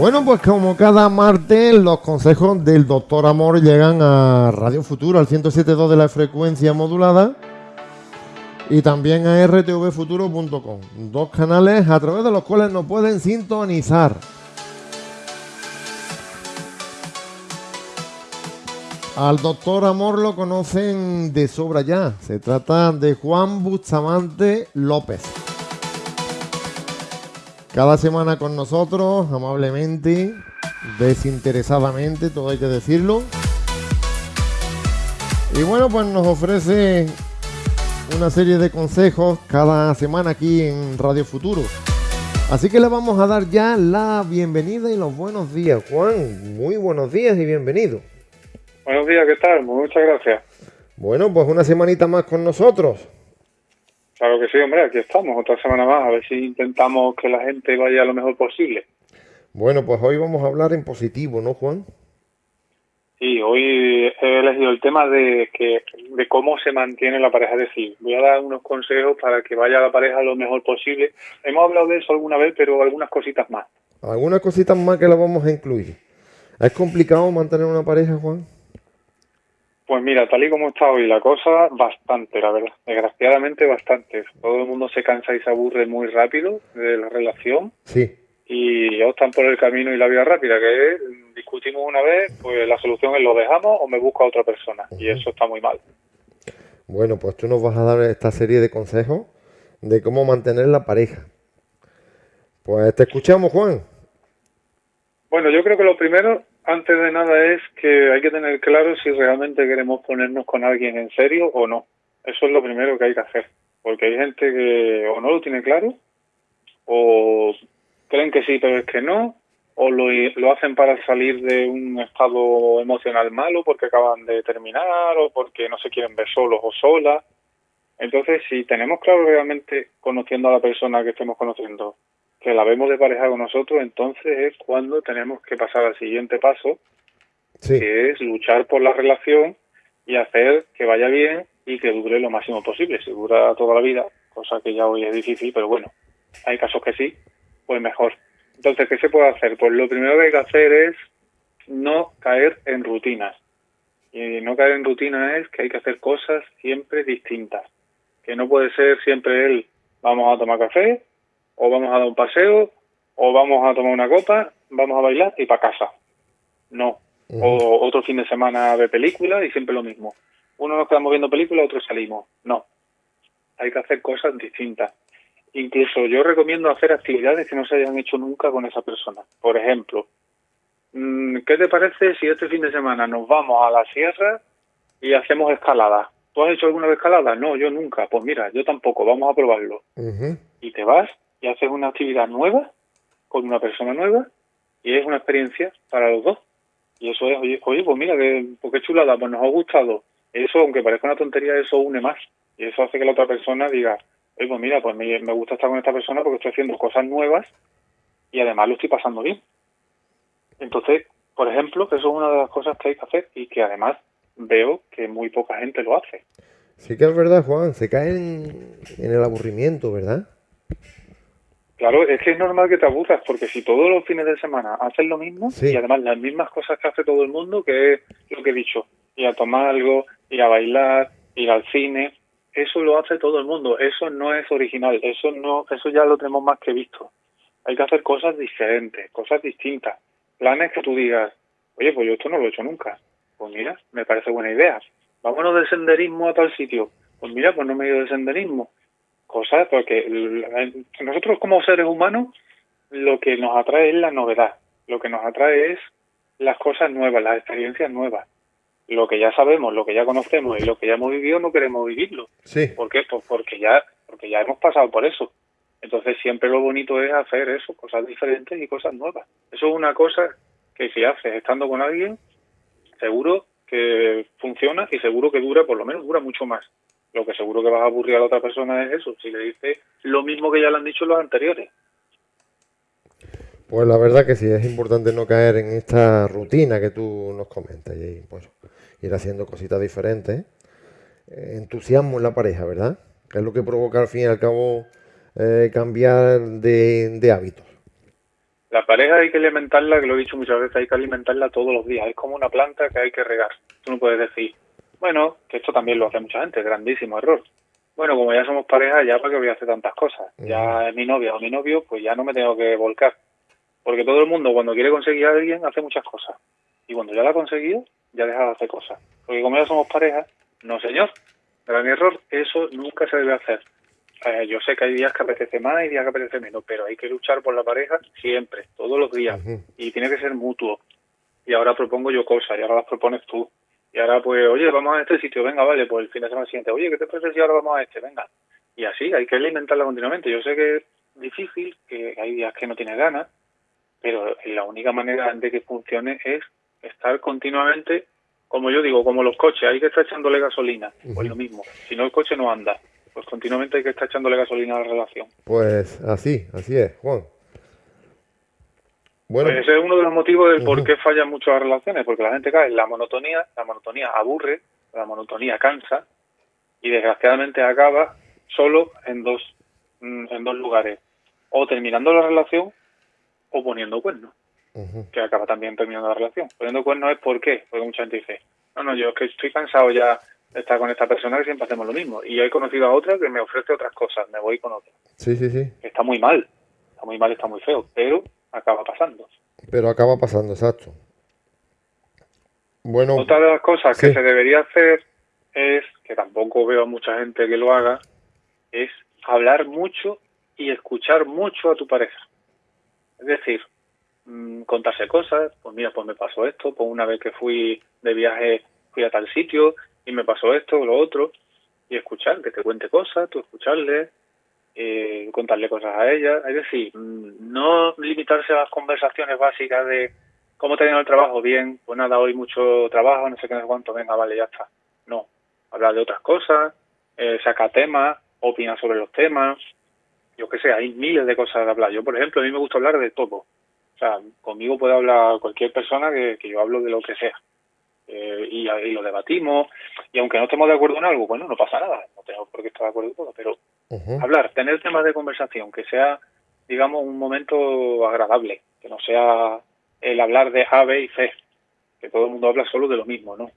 Bueno, pues como cada martes, los consejos del Doctor Amor llegan a Radio Futuro, al 107.2 de la frecuencia modulada y también a rtvfuturo.com, dos canales a través de los cuales nos pueden sintonizar. Al doctor Amor lo conocen de sobra ya. Se trata de Juan Bustamante López. Cada semana con nosotros, amablemente, desinteresadamente, todo hay que decirlo. Y bueno, pues nos ofrece una serie de consejos cada semana aquí en Radio Futuro. Así que le vamos a dar ya la bienvenida y los buenos días. Juan, muy buenos días y bienvenido. Buenos días, ¿qué tal? Muchas gracias. Bueno, pues una semanita más con nosotros. Claro que sí, hombre, aquí estamos, otra semana más, a ver si intentamos que la gente vaya lo mejor posible. Bueno, pues hoy vamos a hablar en positivo, ¿no, Juan? Sí, hoy he elegido el tema de que de cómo se mantiene la pareja. Es decir, voy a dar unos consejos para que vaya la pareja lo mejor posible. Hemos hablado de eso alguna vez, pero algunas cositas más. Algunas cositas más que las vamos a incluir. ¿Es complicado mantener una pareja, Juan? Pues mira, tal y como está hoy la cosa, bastante, la verdad. Desgraciadamente bastante. Todo el mundo se cansa y se aburre muy rápido de la relación. Sí. Y optan por el camino y la vida rápida, que es, discutimos una vez, pues la solución es lo dejamos o me busco a otra persona. Y eso está muy mal. Bueno, pues tú nos vas a dar esta serie de consejos de cómo mantener la pareja. Pues te escuchamos, Juan. Bueno, yo creo que lo primero antes de nada es que hay que tener claro si realmente queremos ponernos con alguien en serio o no. Eso es lo primero que hay que hacer. Porque hay gente que o no lo tiene claro, o creen que sí, pero es que no, o lo, hacen para salir de un estado emocional malo porque acaban de terminar, o porque no se quieren ver solos o solas. Entonces, si tenemos claro realmente, conociendo a la persona que estemos conociendo, que la vemos de pareja con nosotros, entonces es cuando tenemos que pasar al siguiente paso, que es luchar por la relación y hacer que vaya bien y que dure lo máximo posible. Si dura toda la vida, cosa que ya hoy es difícil, pero bueno, hay casos que sí, pues mejor. Entonces, ¿qué se puede hacer? Pues lo primero que hay que hacer es no caer en rutinas. Y no caer en rutinas es que hay que hacer cosas siempre distintas. Que no puede ser siempre el vamos a tomar café, o vamos a dar un paseo, o vamos a tomar una copa, vamos a bailar y para casa. No. O otro fin de semana de película y siempre lo mismo. Uno nos quedamos viendo películas, otro salimos. No. Hay que hacer cosas distintas. Incluso yo recomiendo hacer actividades que no se hayan hecho nunca con esa persona. Por ejemplo, mm, ¿qué te parece si este fin de semana nos vamos a la sierra y hacemos escalada? ¿Tú has hecho alguna vez escalada? No, yo nunca. Pues mira, yo tampoco. Vamos a probarlo. Y te vas y haces una actividad nueva con una persona nueva y es una experiencia para los dos. Y eso es, oye, oye pues mira, que, pues qué chulada, pues nos ha gustado. Eso, aunque parezca una tontería, eso une más. Y eso hace que la otra persona diga, oye, pues mira, pues me, me gusta estar con esta persona porque estoy haciendo cosas nuevas y además lo estoy pasando bien. Entonces, por ejemplo, eso es una de las cosas que hay que hacer y que además veo que muy poca gente lo hace. Sí que es verdad, Juan, se caen en el aburrimiento, ¿verdad? Claro, es que es normal que te aburras, porque si todos los fines de semana haces lo mismo, y además las mismas cosas que hace todo el mundo, que es lo que he dicho, ir a tomar algo, ir a bailar, ir al cine, eso lo hace todo el mundo, eso no es original, eso no, eso ya lo tenemos más que visto. Hay que hacer cosas diferentes, cosas distintas, planes que tú digas, oye, pues yo esto no lo he hecho nunca, pues mira, me parece buena idea. Vámonos de senderismo a tal sitio, pues mira, pues no me he ido de senderismo, cosas, porque nosotros como seres humanos lo que nos atrae es la novedad, lo que nos atrae es las cosas nuevas, las experiencias nuevas. Lo que ya sabemos, lo que ya conocemos y lo que ya hemos vivido no queremos vivirlo. Sí. ¿Por qué? Pues porque ya, porque ya hemos pasado por eso. Entonces siempre lo bonito es hacer eso, cosas diferentes y cosas nuevas. Eso es una cosa que si haces estando con alguien, seguro que funciona y seguro que dura, por lo menos dura mucho más. Lo que seguro que vas a aburrir a la otra persona es eso, si le dices lo mismo que ya le han dicho los anteriores. Pues la verdad que sí, es importante no caer en esta rutina que tú nos comentas y pues ir haciendo cositas diferentes. Eh, entusiasmo en la pareja, ¿verdad? Que es lo que provoca al fin y al cabo eh, cambiar de, de hábitos. La pareja hay que alimentarla, que lo he dicho muchas veces, hay que alimentarla todos los días. Es como una planta que hay que regar. Tú no puedes decir, bueno, que esto también lo hace mucha gente, grandísimo error. Bueno, como ya somos pareja, ya para qué voy a hacer tantas cosas. Ya es mi novia o mi novio, pues ya no me tengo que volcar. Porque todo el mundo cuando quiere conseguir a alguien hace muchas cosas. Y cuando ya la ha conseguido, ya deja de hacer cosas. Porque como ya somos pareja, no señor, gran error, eso nunca se debe hacer. Eh, yo sé que hay días que apetece más y días que apetece menos, pero hay que luchar por la pareja siempre, todos los días. Y tiene que ser mutuo. Y ahora propongo yo cosas y ahora las propones tú. Y ahora pues, oye, vamos a este sitio, venga, vale, pues el fin de semana siguiente, oye, ¿qué te parece si ahora vamos a este? Venga. Y así, hay que alimentarla continuamente. Yo sé que es difícil, que hay días que no tiene ganas, pero la única manera de que funcione es estar continuamente, como yo digo, como los coches, hay que estar echándole gasolina, pues lo mismo. Si no, el coche no anda pues continuamente hay que estar echándole gasolina a la relación. Pues así, así es, Juan. Bueno, pues ese es uno de los motivos del por qué fallan mucho las relaciones, porque la gente cae en la monotonía, la monotonía aburre, la monotonía cansa y desgraciadamente acaba solo en dos mm, en dos lugares, o terminando la relación o poniendo cuernos, que acaba también terminando la relación. Poniendo cuernos es por qué, porque mucha gente dice, no, no, yo es que estoy cansado ya estar con esta persona que siempre hacemos lo mismo. Y yo he conocido a otra que me ofrece otras cosas, me voy con otra. Sí, sí, sí. Está muy mal, está muy mal, está muy feo, pero acaba pasando. Pero acaba pasando, exacto. Bueno, otra de las cosas que se debería hacer es, que tampoco veo a mucha gente que lo haga, es hablar mucho y escuchar mucho a tu pareja. Es decir, mm, contarse cosas, pues mira, pues me pasó esto, pues una vez que fui de viaje fui a tal sitio, y me pasó esto o lo otro, y escuchar, que te cuente cosas, tú escucharle, eh, contarle cosas a ella, es decir, no limitarse a las conversaciones básicas de cómo te el trabajo, bien, pues nada, hoy mucho trabajo, no sé qué, no sé cuánto, venga, vale, ya está. No, hablar de otras cosas, eh, saca temas, opina sobre los temas, yo qué sé, hay miles de cosas de hablar. Yo, por ejemplo, a mí me gusta hablar de todo. O sea, conmigo puede hablar cualquier persona que yo hablo de lo que sea. Eh, y, lo debatimos. Y aunque no estemos de acuerdo en algo, bueno, no pasa nada, no tengo por qué estar de acuerdo en todo, pero hablar, tener temas de conversación, que sea, digamos, un momento agradable, que no sea el hablar de A, B y C, que todo el mundo habla solo de lo mismo, ¿no?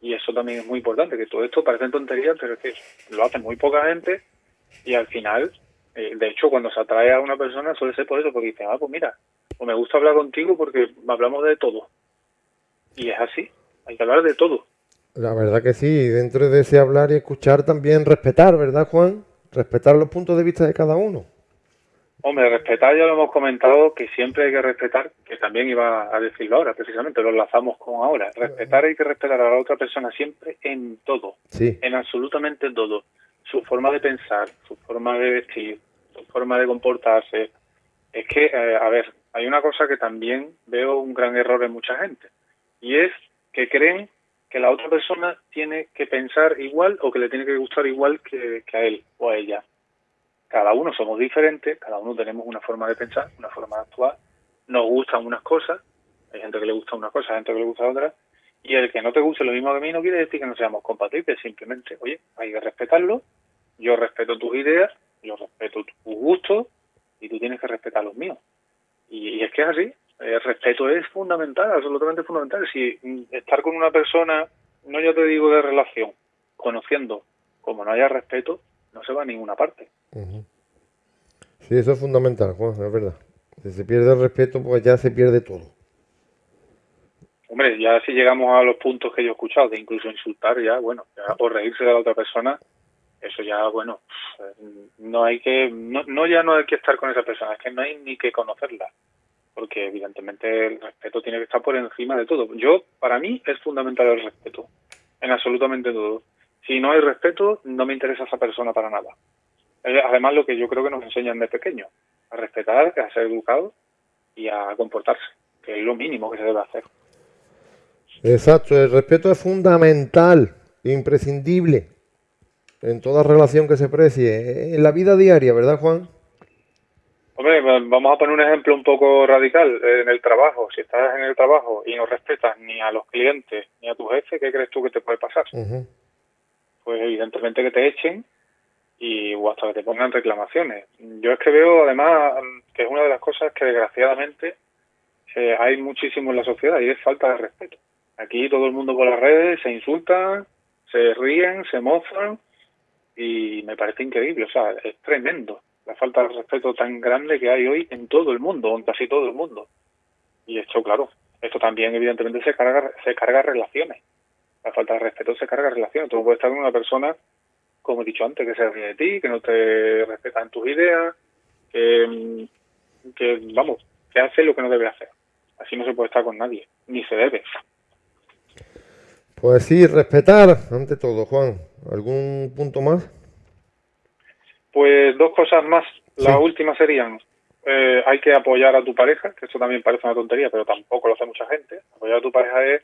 Y eso también es muy importante, que todo esto parece tonterías, pero es que lo hace muy poca gente y al final, eh, de hecho, cuando se atrae a una persona suele ser por eso, porque dice, ah, pues mira, o me gusta hablar contigo porque hablamos de todo. Y es así hay que hablar de todo. La verdad que sí, dentro de ese hablar y escuchar también respetar, ¿verdad, Juan? Respetar los puntos de vista de cada uno. Hombre, respetar ya lo hemos comentado, que siempre hay que respetar, que también iba a decirlo ahora, precisamente, lo enlazamos con ahora. Respetar hay que respetar a la otra persona siempre en todo, sí. en absolutamente todo. Su forma de pensar, su forma de vestir, su forma de comportarse. Es que, eh, a ver, hay una cosa que también veo un gran error en mucha gente, y es que creen que la otra persona tiene que pensar igual o que le tiene que gustar igual que, a él o a ella. Cada uno somos diferentes, cada uno tenemos una forma de pensar, una forma de actuar, nos gustan unas cosas, hay gente que le gusta una cosa, hay gente que le gusta otra, y el que no te guste lo mismo que a mí no quiere decir que no seamos compatibles, simplemente, oye, hay que respetarlo, yo respeto tus ideas, yo respeto tus gustos, y tú tienes que respetar los míos. y es que es así, el respeto es fundamental, absolutamente fundamental. Si estar con una persona, no ya te digo de relación, conociendo, como no haya respeto, no se va a ninguna parte. Sí, eso es fundamental, Juan, es verdad. Si se pierde el respeto, pues ya se pierde todo. Hombre, ya si llegamos a los puntos que yo he escuchado, de incluso insultar ya, bueno, o reírse de la otra persona, eso ya, bueno, no hay que, no, no ya no hay que estar con esa persona, es que no hay ni que conocerla porque evidentemente el respeto tiene que estar por encima de todo. Yo, para mí, es fundamental el respeto, en absolutamente todo. Si no hay respeto, no me interesa esa persona para nada. Además, lo que yo creo que nos enseñan de pequeño, a respetar, a ser educado y a comportarse, que es lo mínimo que se debe hacer. Exacto, el respeto es fundamental, imprescindible en toda relación que se precie, en la vida diaria, ¿verdad, Juan? Hombre, vamos a poner un ejemplo un poco radical. En el trabajo, si estás en el trabajo y no respetas ni a los clientes ni a tu jefe, ¿qué crees tú que te puede pasar? Pues evidentemente que te echen y o hasta que te pongan reclamaciones. Yo es que veo además que es una de las cosas que desgraciadamente eh, hay muchísimo en la sociedad y es falta de respeto. Aquí todo el mundo por las redes se insulta, se ríen, se mozan y me parece increíble, o sea, es tremendo la falta de respeto tan grande que hay hoy en todo el mundo, en casi todo el mundo. Y esto, claro, esto también evidentemente se carga, se carga relaciones. La falta de respeto se carga relaciones. Tú no puedes estar con una persona, como he dicho antes, que se ríe de ti, que no te respeta en tus ideas, que, que, vamos, que hace lo que no debe hacer. Así no se puede estar con nadie, ni se debe. Pues sí, respetar ante todo, Juan. ¿Algún punto más? Pues dos cosas más. La última serían, eh, hay que apoyar a tu pareja, que esto también parece una tontería, pero tampoco lo hace mucha gente. Apoyar a tu pareja es,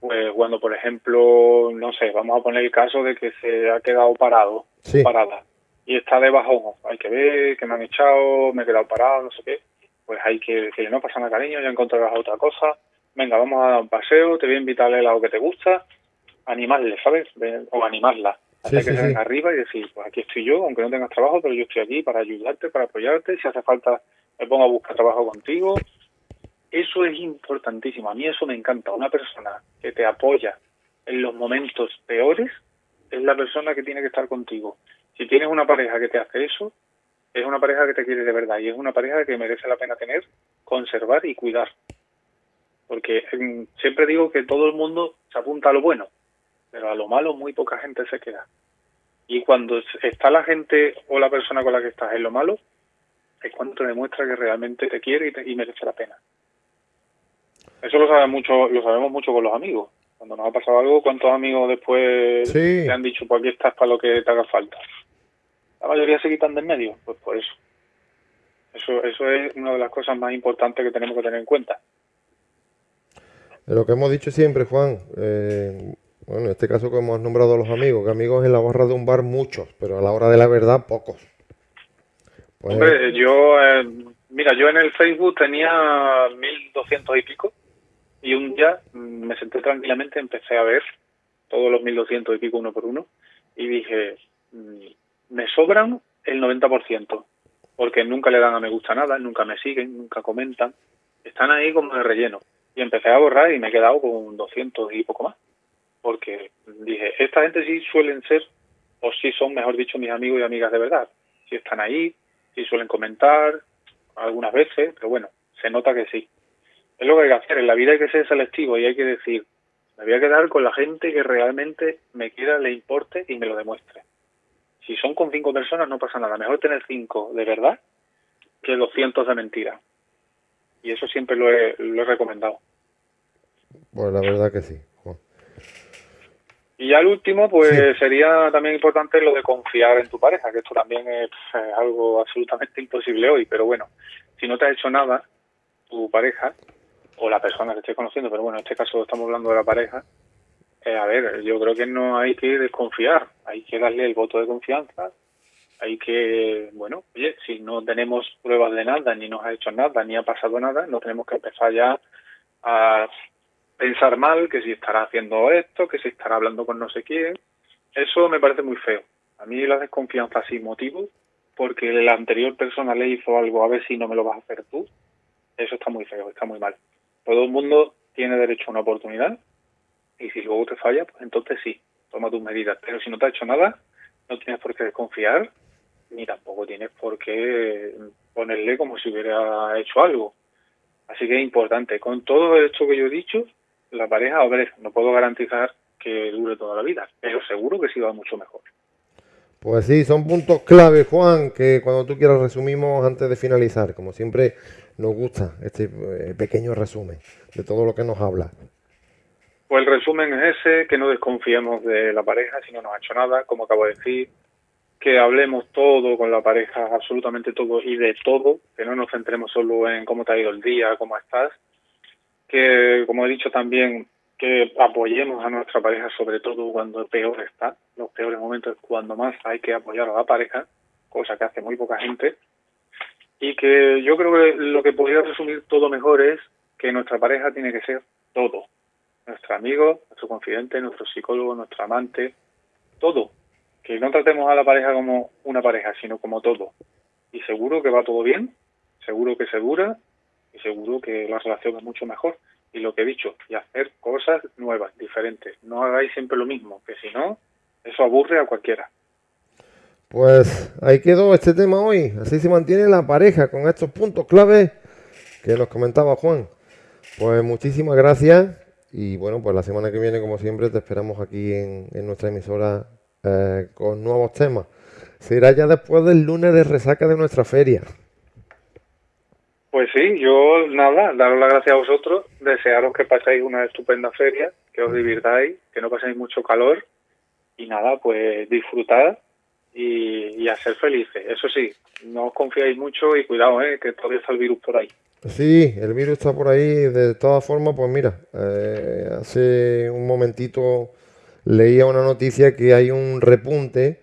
pues cuando, por ejemplo, no sé, vamos a poner el caso de que se ha quedado parado, parada, y está de bajón. Hay que ver que me han echado, me he quedado parado, no sé qué. Pues hay que decirle, no pasa nada, cariño, ya encontrarás otra cosa. Venga, vamos a dar un paseo, te voy a invitar a algo que te gusta. Animarle, ¿sabes? O animarla hasta que se arriba y decir, pues aquí estoy yo, aunque no tengas trabajo, pero yo estoy aquí para ayudarte, para apoyarte, si hace falta me pongo a buscar trabajo contigo. Eso es importantísimo, a mí eso me encanta. Una persona que te apoya en los momentos peores es la persona que tiene que estar contigo. Si tienes una pareja que te hace eso, es una pareja que te quiere de verdad y es una pareja que merece la pena tener, conservar y cuidar. Porque mm, siempre digo que todo el mundo se apunta a lo bueno, pero a lo malo muy poca gente se queda. Y cuando está la gente o la persona con la que estás en lo malo, es cuando te demuestra que realmente te quiere y, merece la pena. Eso lo sabe mucho, lo sabemos mucho con los amigos. Cuando nos ha pasado algo, ¿cuántos amigos después te han dicho, pues aquí estás para lo que te haga falta? La mayoría se quitan de en medio, pues por eso. Eso, eso es una de las cosas más importantes que tenemos que tener en cuenta. Lo que hemos dicho siempre, Juan, eh, bueno, en este caso que hemos nombrado los amigos, que amigos en la barra de un bar muchos, pero a la hora de la verdad pocos. Pues, Hombre, yo, eh, mira, yo en el Facebook tenía 1200 y pico y un día mm, me senté tranquilamente, empecé a ver todos los 1200 y pico uno por uno y dije, mm, me sobran el 90%, porque nunca le dan a me gusta nada, nunca me siguen, nunca comentan, están ahí como de relleno. Y empecé a borrar y me he quedado con 200 y poco más porque dije, esta gente sí suelen ser, o sí son, mejor dicho, mis amigos y amigas de verdad. Si están ahí, si suelen comentar, algunas veces, pero bueno, se nota que sí. Es lo que hay que hacer, en la vida hay que ser selectivo y hay que decir, me voy a quedar con la gente que realmente me quiera, le importe y me lo demuestre. Si son con cinco personas no pasa nada, mejor tener cinco de verdad que doscientos de mentira. Y eso siempre lo he, lo he recomendado. Pues la verdad que sí. Y ya el último, pues sería también importante lo de confiar en tu pareja, que esto también es, algo absolutamente imposible hoy, pero bueno, si no te ha hecho nada, tu pareja, o la persona que estés conociendo, pero bueno, en este caso estamos hablando de la pareja, eh, a ver, yo creo que no hay que desconfiar, hay que darle el voto de confianza, hay que, bueno, oye, si no tenemos pruebas de nada, ni nos ha hecho nada, ni ha pasado nada, no tenemos que empezar ya a pensar mal, que si estará haciendo esto, que si estará hablando con no sé quién. Eso me parece muy feo. A mí la desconfianza sin motivo, porque la anterior persona le hizo algo, a ver si no me lo vas a hacer tú, eso está muy feo, está muy mal. Todo el mundo tiene derecho a una oportunidad y si luego te falla, pues entonces sí, toma tus medidas. Pero si no te ha hecho nada, no tienes por qué desconfiar ni tampoco tienes por qué ponerle como si hubiera hecho algo. Así que es importante. Con todo esto que yo he dicho, la pareja, hombre, no puedo garantizar que dure toda la vida, pero seguro que sí va mucho mejor. Pues sí, son puntos clave, Juan, que cuando tú quieras resumimos antes de finalizar. Como siempre, nos gusta este eh, pequeño resumen de todo lo que nos habla. Pues el resumen es ese, que no desconfiemos de la pareja si no nos ha hecho nada, como acabo de decir, que hablemos todo con la pareja, absolutamente todo y de todo, que no nos centremos solo en cómo te ha ido el día, cómo estás, que, como he dicho también, que apoyemos a nuestra pareja, sobre todo cuando peor está. Los peores momentos es cuando más hay que apoyar a la pareja, cosa que hace muy poca gente. Y que yo creo que lo que podría resumir todo mejor es que nuestra pareja tiene que ser todo. Nuestro amigo, nuestro confidente, nuestro psicólogo, nuestro amante, todo. que no tratemos a la pareja como una pareja, sino como todo. Y seguro que va todo bien, seguro que se dura seguro que la relación es mucho mejor. Y lo que he dicho, y hacer cosas nuevas, diferentes. No hagáis siempre lo mismo, que si no, eso aburre a cualquiera. Pues ahí quedó este tema hoy. Así se mantiene la pareja con estos puntos claves que nos comentaba Juan. Pues muchísimas gracias y bueno, pues la semana que viene, como siempre, te esperamos aquí en, nuestra emisora eh, con nuevos temas. Será ya después del lunes de resaca de nuestra feria. Pues sí, yo nada, daros las gracias a vosotros, desearos que paséis una estupenda feria, que os divirtáis, que no paséis mucho calor y nada, pues disfrutad y, y a ser felices. Eso sí, no os confiáis mucho y cuidado, eh, que todavía está el virus por ahí. Sí, el virus está por ahí. De todas formas, pues mira, eh, hace un momentito leía una noticia que hay un repunte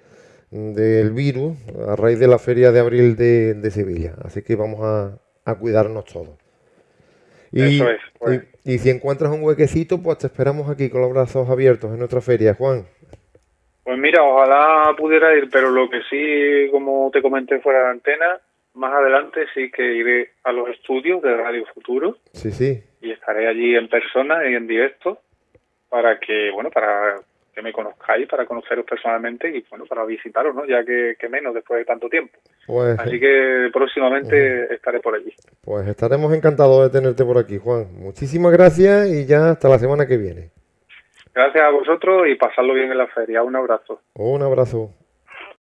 del virus a raíz de la feria de abril de, Sevilla. Así que vamos a, cuidarnos todos. Y, Eso es, pues. y, si encuentras un huequecito, pues te esperamos aquí con los brazos abiertos en nuestra feria, Juan. Pues mira, ojalá pudiera ir, pero lo que sí, como te comenté fuera de antena, más adelante sí que iré a los estudios de Radio Futuro. Sí, sí. Y estaré allí en persona y en directo para que, bueno, para que me conozcáis, para conoceros personalmente y, bueno, para visitaros, ¿no? Ya que, menos después de tanto tiempo. Pues, Así que próximamente estaré por allí. Pues estaremos encantados de tenerte por aquí, Juan. Muchísimas gracias y ya hasta la semana que viene. Gracias a vosotros y pasadlo bien en la feria. Un abrazo. Un abrazo.